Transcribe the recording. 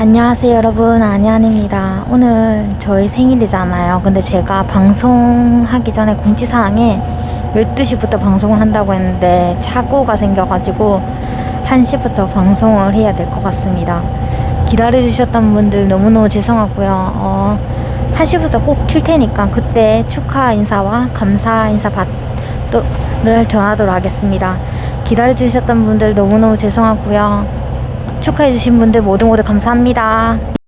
안녕하세요 여러분. 안녕입니다. 오늘 저희 생일이잖아요. 근데 제가 방송하기 전에 공지사항에 12시부터 방송을 한다고 했는데 착오가 생겨가지고 1시부터 방송을 해야 될 것 같습니다. 기다려주셨던 분들 너무너무 죄송하고요. 어, 1시부터 꼭 킬 테니까 그때 축하 인사와 감사 인사 받를 전하도록 하겠습니다. 기다려주셨던 분들 너무너무 죄송하고요 축하해주신 분들 모두 모두 감사합니다.